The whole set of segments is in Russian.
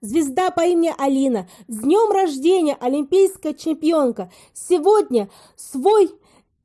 звезда по имени Алина. С днем рождения, олимпийская чемпионка. Сегодня свой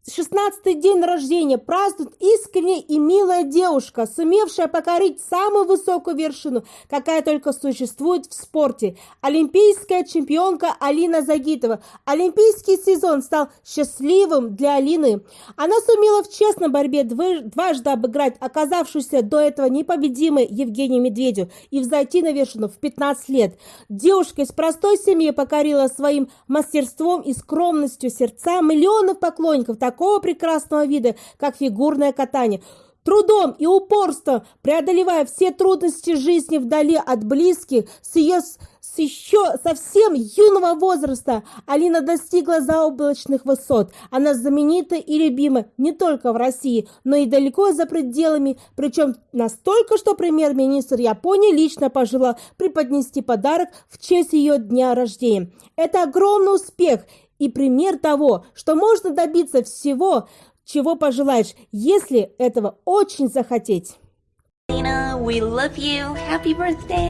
16-й день рождения празднует искренняя и милая девушка, сумевшая покорить самую высокую вершину, какая только существует в спорте. Олимпийская чемпионка Алина Загитова. Олимпийский сезон стал счастливым для Алины. Она сумела в честной борьбе дважды обыграть оказавшуюся до этого непобедимой Евгению Медведю и взойти на вершину в 15 лет. Девушка из простой семьи покорила своим мастерством и скромностью сердца миллионов поклонников, такого прекрасного вида, как фигурное катание. Трудом и упорством, преодолевая все трудности жизни вдали от близких, с ее с еще совсем юного возраста Алина достигла заоблачных высот. Она знаменита и любима не только в России, но и далеко за пределами, причем настолько, что премьер-министр Японии лично пожелал преподнести подарок в честь ее дня рождения. Это огромный успех и пример того, что можно добиться всего, чего пожелаешь, если этого очень захотеть. Alina, we love you. Happy birthday.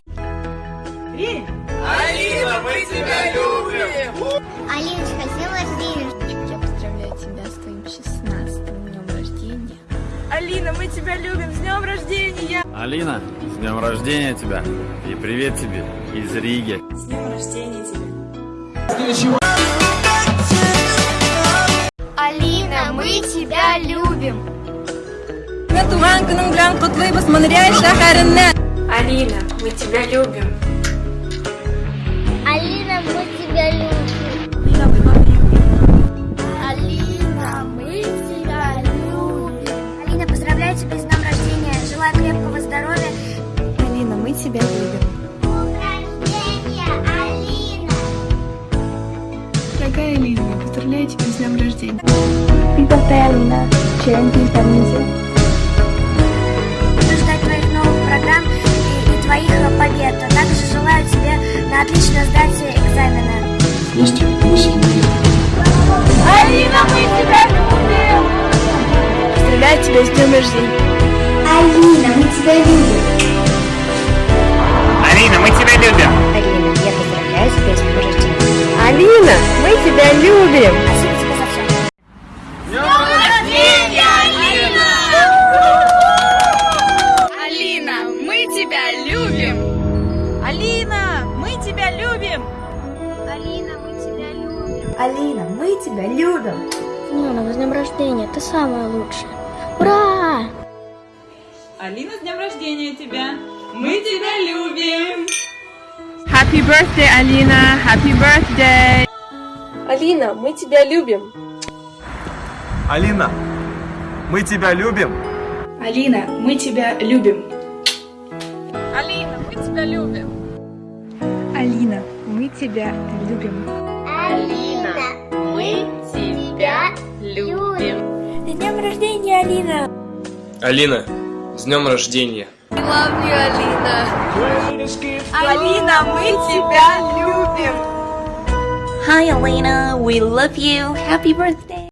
Алина, мы тебя любим! Алиночка, с днем рождения! Я поздравляю тебя с твоим 16 днем рождения. Алина, мы тебя любим! С днем рождения! Алина, с днем рождения тебя! И привет тебе из Риги! С днем рождения тебя! Мы тебя любим! туган күнің белән котлыйбыз Монреаль шәһәреннән. Алина, мы тебя любим. Алина, мы тебя любим! Алина, мы тебя любим! Алина, поздравляю тебя с днем рождения! Желаю крепкого здоровья! Алина, мы тебя любим. С днем рождения. Sharing peace and music. Буду ждать твоих новых программ и, и твоих э, побед. А также желаю тебе на отлично сдать экзамены. Вместе мы. Алина, мы тебя любим! Поздравляю тебя с днем рождения. Алина, мы тебя любим! Алина, мы тебя любим! Алина, я поздравляю тебя с днем рождения. Алина, мы тебя любим. Алина, мы тебя любим. Нина, с днем рождения, ты самая лучшая. Ура! Алина, с днем рождения тебя! Мы тебя любим! Happy birthday, Alina! Happy birthday! Алина, мы тебя любим! Алина, мы тебя любим. Алина, мы тебя любим! Алина, мы тебя любим! Алина, мы тебя любим. Алина, мы тебя любим! С днем рождения, Алина! Алина, с днем рождения! Алина, мы тебя любим! Hi, Alina, we love you. Happy birthday.